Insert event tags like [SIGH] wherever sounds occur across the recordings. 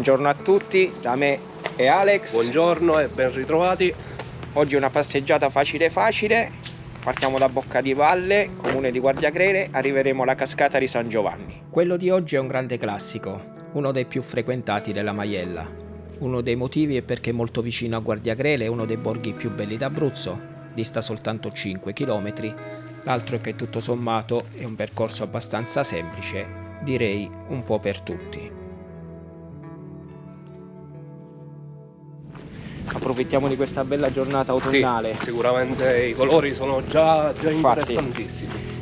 Buongiorno a tutti, da me e Alex. Buongiorno e ben ritrovati. Oggi una passeggiata facile facile. Partiamo da Bocca di Valle, comune di Guardiagrele, arriveremo alla cascata di San Giovanni. Quello di oggi è un grande classico, uno dei più frequentati della Maiella. Uno dei motivi è perché è molto vicino a Guardiagrele, uno dei borghi più belli d'Abruzzo, dista soltanto 5 km. L'altro è che tutto sommato è un percorso abbastanza semplice, direi un po' per tutti. Approfittiamo di questa bella giornata autunnale. Sì, sicuramente i colori sono già, già interessantissimi.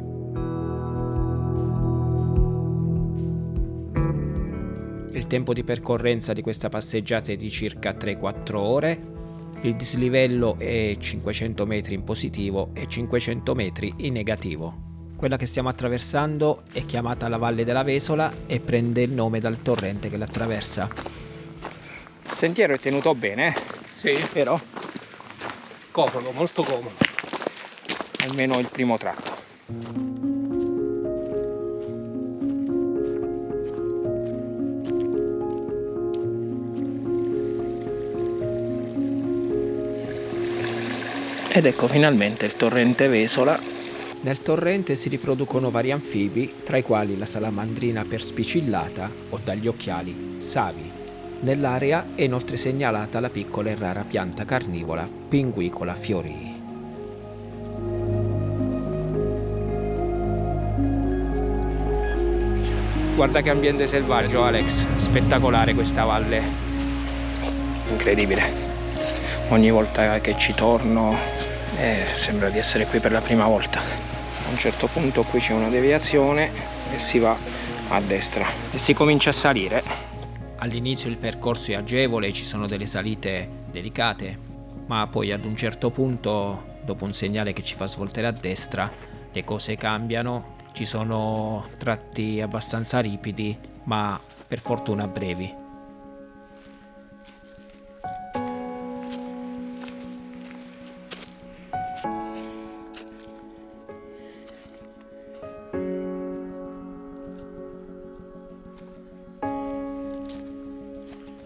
Il tempo di percorrenza di questa passeggiata è di circa 3-4 ore. Il dislivello è 500 metri in positivo e 500 metri in negativo. Quella che stiamo attraversando è chiamata la Valle della Vesola e prende il nome dal torrente che l'attraversa. Il sentiero è tenuto bene, eh? Sì. Vero? Comodo, molto comodo. Almeno il primo tratto. Ed ecco finalmente il torrente Vesola. Nel torrente si riproducono vari anfibi, tra i quali la salamandrina perspicillata o dagli occhiali, savi. Nell'area è inoltre segnalata la piccola e rara pianta carnivora Pinguicola fiorii. Guarda che ambiente selvaggio Alex, spettacolare questa valle, incredibile. Ogni volta che ci torno eh, sembra di essere qui per la prima volta. A un certo punto qui c'è una deviazione e si va a destra e si comincia a salire All'inizio il percorso è agevole, ci sono delle salite delicate, ma poi ad un certo punto, dopo un segnale che ci fa svoltare a destra, le cose cambiano, ci sono tratti abbastanza ripidi, ma per fortuna brevi.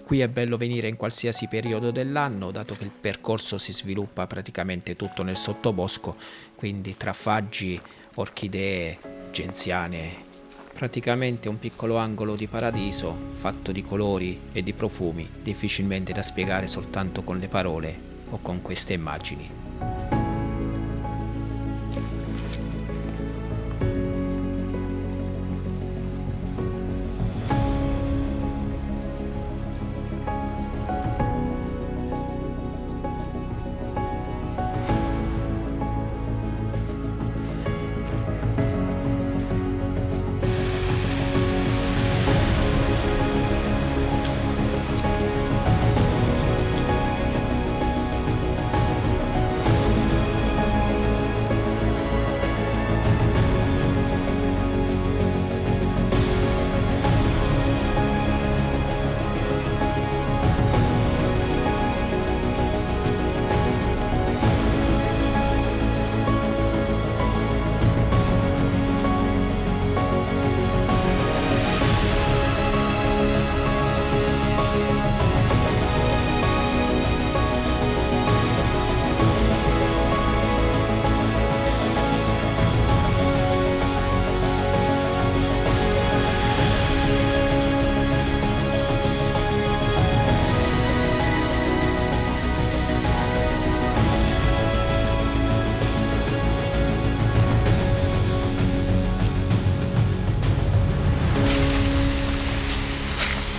Qui è bello venire in qualsiasi periodo dell'anno, dato che il percorso si sviluppa praticamente tutto nel sottobosco, quindi tra faggi, orchidee, genziane, praticamente un piccolo angolo di paradiso fatto di colori e di profumi difficilmente da spiegare soltanto con le parole o con queste immagini.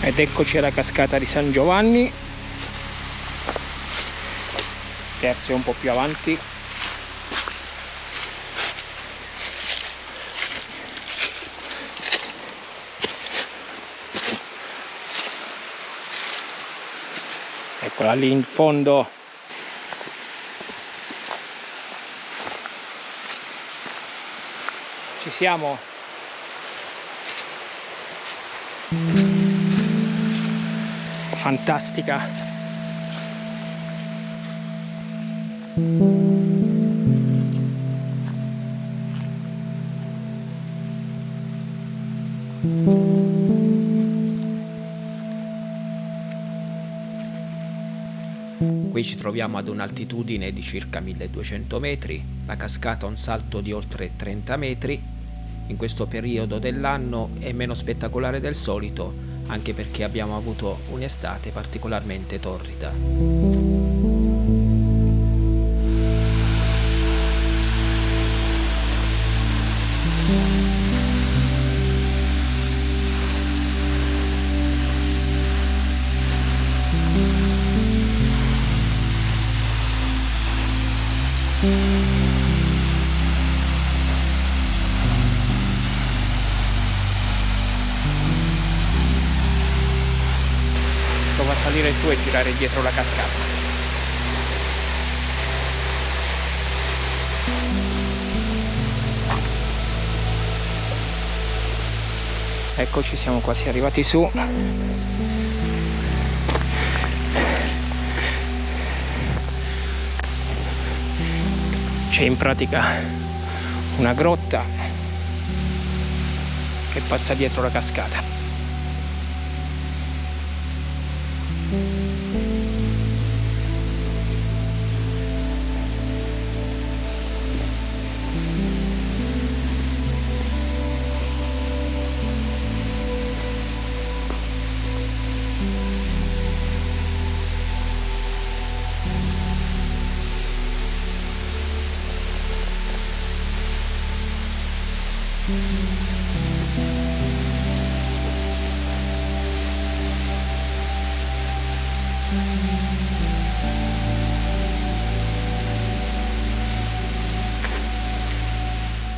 Ed eccoci alla cascata di San Giovanni. Scherzo un po' più avanti. Eccola lì in fondo. Ci siamo fantastica. Qui ci troviamo ad un'altitudine di circa 1200 metri, la cascata ha un salto di oltre 30 metri in questo periodo dell'anno è meno spettacolare del solito, anche perché abbiamo avuto un'estate particolarmente torrida. Su e girare dietro la cascata. Eccoci, siamo quasi arrivati su. c'è in pratica una grotta che passa dietro la cascata Thank you.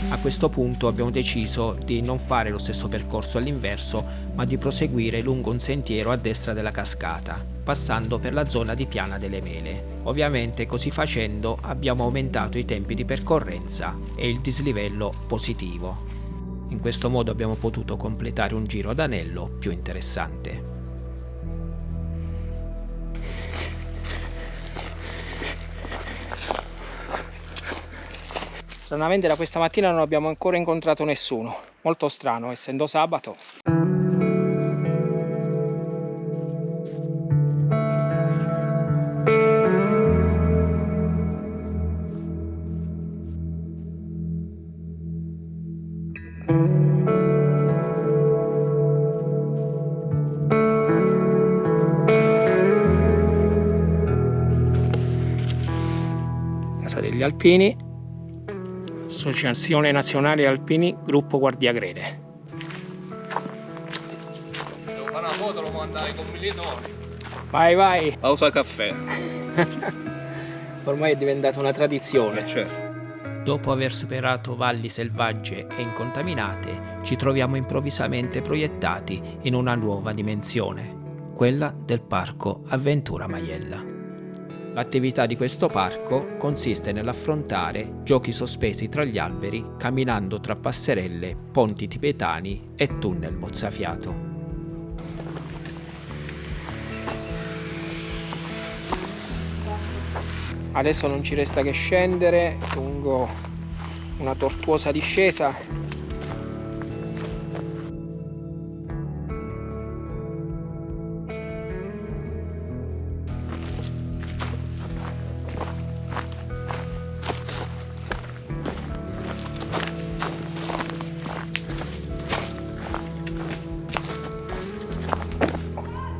A questo punto abbiamo deciso di non fare lo stesso percorso all'inverso, ma di proseguire lungo un sentiero a destra della cascata, passando per la zona di Piana delle Mele. Ovviamente così facendo abbiamo aumentato i tempi di percorrenza e il dislivello positivo. In questo modo abbiamo potuto completare un giro ad anello più interessante. Stranamente da questa mattina non abbiamo ancora incontrato nessuno, molto strano essendo sabato. Degli Alpini Associazione Nazionale Alpini Gruppo Guardiagrele Devo fare una foto, lo mandare ai commilitoni. Vai vai Pausa caffè. [LAUGHS] Ormai è diventata una tradizione Eh, certo. Dopo aver superato valli selvagge e incontaminate, ci troviamo improvvisamente proiettati in una nuova dimensione, quella del parco Avventura Maiella. L'attività di questo parco consiste nell'affrontare giochi sospesi tra gli alberi, camminando tra passerelle, ponti tibetani e tunnel mozzafiato. Adesso non ci resta che scendere lungo una tortuosa discesa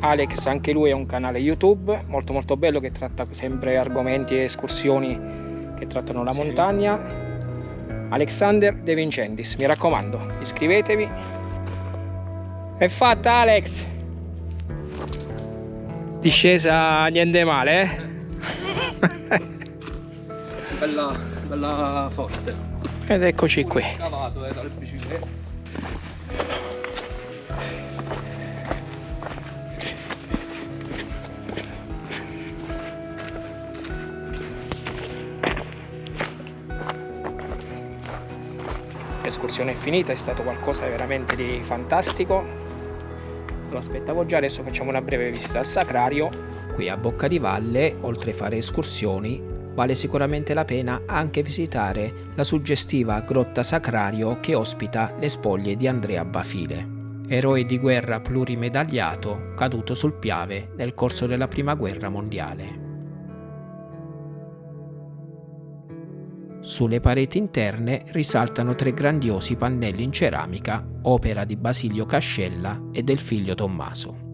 Alex anche lui ha un canale YouTube molto molto bello che tratta sempre argomenti e escursioni che trattano la montagna. Alexander De Vincentis mi raccomando iscrivetevi. È fatta Alex. Discesa niente male eh? [LAUGHS] Bella, bella forte. ed eccoci qui. Cavato eh, l'escursione è finita, è stato qualcosa veramente di fantastico. Lo aspettavo già, adesso facciamo una breve visita al sacrario. Qui a Bocca di Valle, oltre a fare escursioni, vale sicuramente la pena anche visitare la suggestiva grotta sacrario che ospita le spoglie di Andrea Bafile, eroe di guerra plurimedagliato caduto sul Piave nel corso della prima guerra mondiale. Sulle pareti interne risaltano tre grandiosi pannelli in ceramica, opera di Basilio Cascella e del figlio Tommaso.